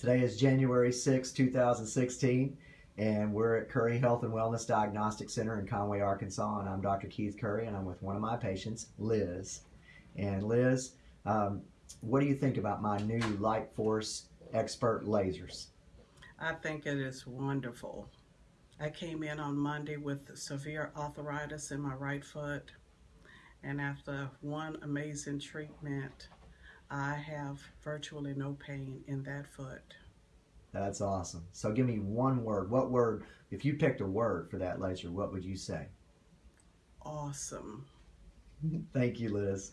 Today is January 6, 2016, and we're at Curry Health and Wellness Diagnostic Center in Conway, Arkansas. And I'm Dr. Keith Curry, and I'm with one of my patients, Liz. And Liz, um, what do you think about my new Light Force Expert lasers? I think it is wonderful. I came in on Monday with severe arthritis in my right foot, and after one amazing treatment, I have virtually no pain in that foot. That's awesome. So give me one word. What word, if you picked a word for that laser, what would you say? Awesome. Thank you, Liz.